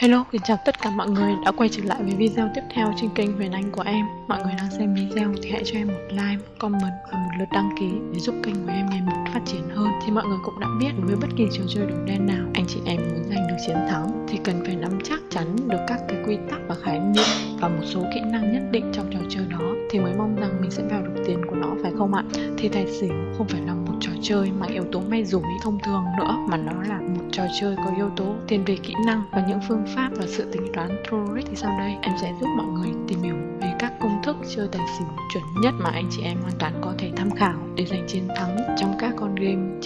Hello, kính chào tất cả mọi người đã quay trở lại với video tiếp theo trên kênh Huyền Anh của em Mọi người đang xem video thì hãy cho em một like, một comment và một lượt đăng ký để giúp kênh của em ngày một phát triển hơn Thì mọi người cũng đã biết với bất kỳ trò chơi đồng đen nào anh chị em muốn giành được chiến thắng thì cần phải nắm chắc chắn được các cái quy tắc và khái niệm và một số kỹ năng nhất định trong trò chơi đó thì mới mong rằng mình sẽ vào được tiền của nó phải không ạ? Thì tài xỉu không phải là chơi mang yếu tố may rủi thông thường nữa, mà nó là một trò chơi có yếu tố thiên về kỹ năng và những phương pháp và sự tính toán Trorik thì sau đây em sẽ giúp mọi người tìm hiểu về các công thức chơi tài xỉu chuẩn nhất mà anh chị em hoàn toàn có thể tham khảo để giành chiến thắng trong các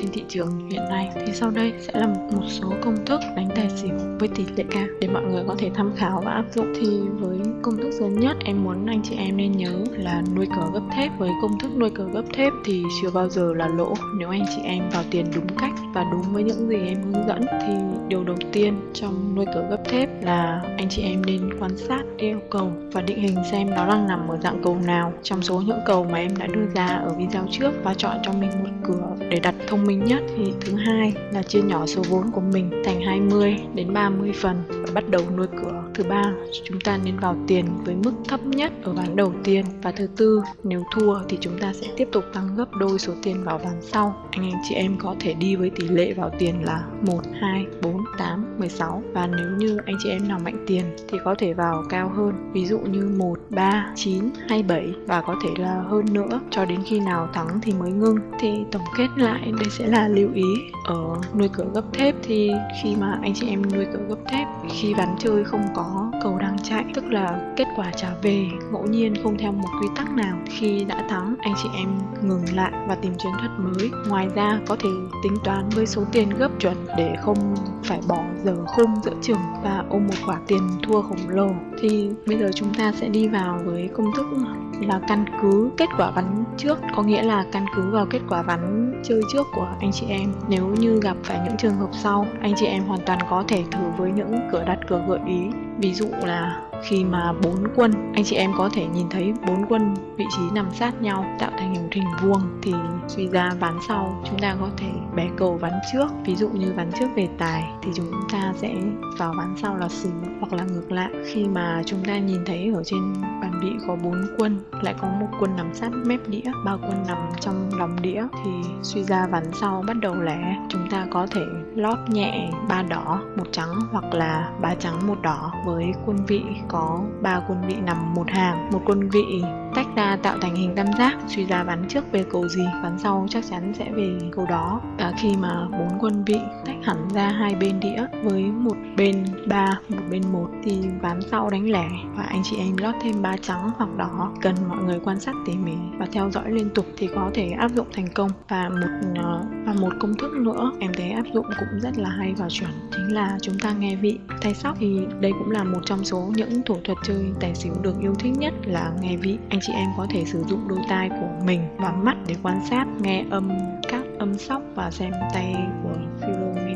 trên thị trường hiện nay thì sau đây sẽ là một số công thức đánh tài xỉu với tỷ lệ cao để mọi người có thể tham khảo và áp dụng. Thì với công thức sớm nhất, em muốn anh chị em nên nhớ là nuôi cờ gấp thép. Với công thức nuôi cờ gấp thép thì chưa bao giờ là lỗ. Nếu anh chị em vào tiền đúng cách và đúng với những gì em hướng dẫn thì điều đầu tiên trong nuôi cờ gấp thép là anh chị em nên quan sát yêu cầu và định hình xem nó đang nằm ở dạng cầu nào. Trong số những cầu mà em đã đưa ra ở video trước và chọn cho mình một cửa để đặt thông minh nhất. Thì thứ hai là chia nhỏ số vốn của mình thành 20 đến 30 phần và bắt đầu nuôi cửa thứ ba. Chúng ta nên vào tiền với mức thấp nhất ở ván đầu tiên và thứ tư. Nếu thua thì chúng ta sẽ tiếp tục tăng gấp đôi số tiền vào ván sau. Anh em chị em có thể đi với tỷ lệ vào tiền là 1, 2, 4, 8, 16 và nếu như anh chị em nào mạnh tiền thì có thể vào cao hơn. Ví dụ như 1, 3, 9 hay 7 và có thể là hơn nữa. Cho đến khi nào thắng thì mới ngưng. Thì tổng kết lại đây sẽ là lưu ý. Ở nuôi cửa gấp thép thì khi mà anh chị em nuôi cửa gấp thép khi bắn chơi không có cầu đang chạy, tức là kết quả trả về ngẫu nhiên không theo một quy tắc nào. Khi đã thắng, anh chị em ngừng lại và tìm chiến thuật mới. Ngoài ra, có thể tính toán với số tiền gấp chuẩn để không phải bỏ giờ khung giữa chừng và ôm một khoản tiền thua khổng lồ, thì bây giờ chúng ta sẽ đi vào với công thức là căn cứ kết quả ván trước, có nghĩa là căn cứ vào kết quả ván chơi trước của anh chị em. Nếu như gặp phải những trường hợp sau, anh chị em hoàn toàn có thể thử với những cửa đặt cửa gợi ý ví dụ là khi mà bốn quân, anh chị em có thể nhìn thấy bốn quân vị trí nằm sát nhau, tạo thành hình hình vuông, thì suy ra ván sau chúng ta có thể bé cầu ván trước. Ví dụ như ván trước về tài, thì chúng ta sẽ vào ván sau là xứ hoặc là ngược lại. Khi mà chúng ta nhìn thấy ở trên bàn bị có bốn quân, lại có một quân nằm sát mép đĩa, ba quân nằm trong lòng đĩa, thì suy ra ván sau bắt đầu lẻ. Chúng ta có thể lót nhẹ ba đỏ, một trắng hoặc là ba trắng, một đỏ với quân vị có ba quân vị nằm một hàng. Một quân vị tách ra tạo thành hình tam giác, suy ra bắn trước về cầu gì bắn sau chắc chắn sẽ về cầu đó. Và khi mà bốn quân vị tách hẳn ra hai bên đĩa, với một bên ba, một bên một thì ván sau đánh lẻ và anh chị em lót thêm ba trắng hoặc đỏ. Cần mọi người quan sát tỉ mỉ và theo dõi liên tục thì có thể áp dụng thành công. Và một ờ, và một công thức nữa em thấy áp dụng cũng rất là hay và chuẩn, chính là chúng ta nghe vị tay sóc. Thì đây cũng là một trong số những thủ thuật chơi tài xỉu được yêu thích nhất là nghe vị. Anh chị em có thể sử dụng đôi tai của mình và mắt để quan sát, nghe âm, các âm sóc và xem tay của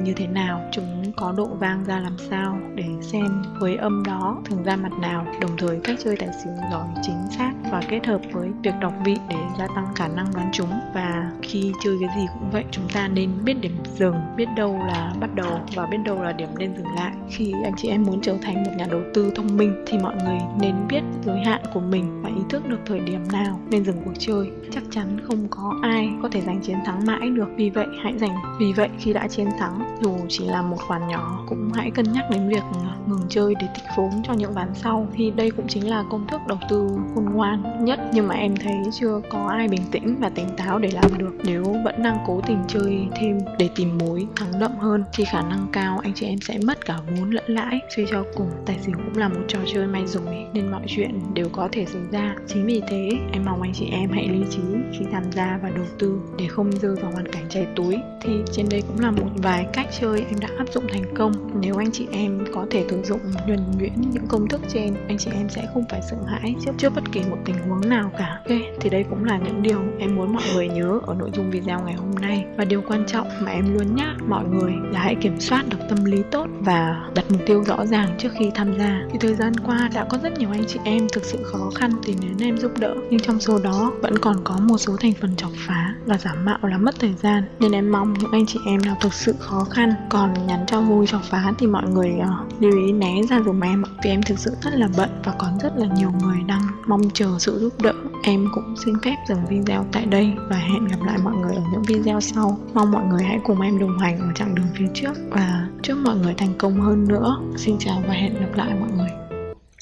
như thế nào, chúng có độ vang ra làm sao để xem với âm đó thường ra mặt nào. Đồng thời, cách chơi tài xỉu giỏi, chính xác và kết hợp với việc đọc vị để gia tăng khả năng đoán chúng. Và khi chơi cái gì cũng vậy, chúng ta nên biết điểm dừng, biết đâu là bắt đầu và biết đâu là điểm nên dừng lại. Khi anh chị em muốn trở thành một nhà đầu tư thông minh thì mọi người nên biết giới hạn của mình và ý thức được thời điểm nào nên dừng cuộc chơi. Chắc chắn không có ai có thể giành chiến thắng mãi được. Vì vậy, hãy giành. Vì vậy, khi đã chiến thắng, dù chỉ là một khoản nhỏ, cũng hãy cân nhắc đến việc à, ngừng chơi để tích vốn cho những ván sau. Thì đây cũng chính là công thức đầu tư khôn ngoan nhất. Nhưng mà em thấy chưa có ai bình tĩnh và tỉnh táo để làm được. Nếu vẫn đang cố tình chơi thêm để tìm mối thắng đậm hơn, thì khả năng cao anh chị em sẽ mất cả vốn lẫn lãi. Suy cho cùng, tài xỉu cũng là một trò chơi may rủi, nên mọi chuyện đều có thể xảy ra chính vì thế, em mong anh chị em hãy lý trí khi tham gia và đầu tư để không rơi vào hoàn cảnh cháy túi. Thì trên đây cũng là một vài cách chơi em đã áp dụng thành công. Nếu anh chị em có thể sử dụng nhuần nhuyễn những công thức trên, anh chị em sẽ không phải sợ hãi trước trước bất kỳ một tình huống nào cả. Ok, thì đây cũng là những điều em muốn mọi người nhớ ở nội dung video ngày hôm nay. Và điều quan trọng mà em luôn nhắc mọi người là hãy kiểm soát được tâm lý tốt và đặt mục tiêu rõ ràng trước khi tham gia. Thì thời gian qua đã có rất nhiều anh chị em thực sự khó khăn tìm đến em giúp đỡ nhưng trong số đó vẫn còn có một số thành phần chọc phá và giả mạo là mất thời gian. Nên em mong những anh chị em nào thực sự khó khăn còn nhắn cho vui chọc phá thì mọi người uh, lưu ý né ra dùm em vì em thực sự rất là bận và còn rất là nhiều người đang mong chờ sự giúp đỡ. Em cũng xin phép dừng video tại đây và hẹn gặp lại mọi người ở những video sau. Mong mọi người hãy cùng em đồng hành ở chặng đường phía trước và chúc mọi người thành công hơn nữa. Xin chào và hẹn gặp lại mọi người.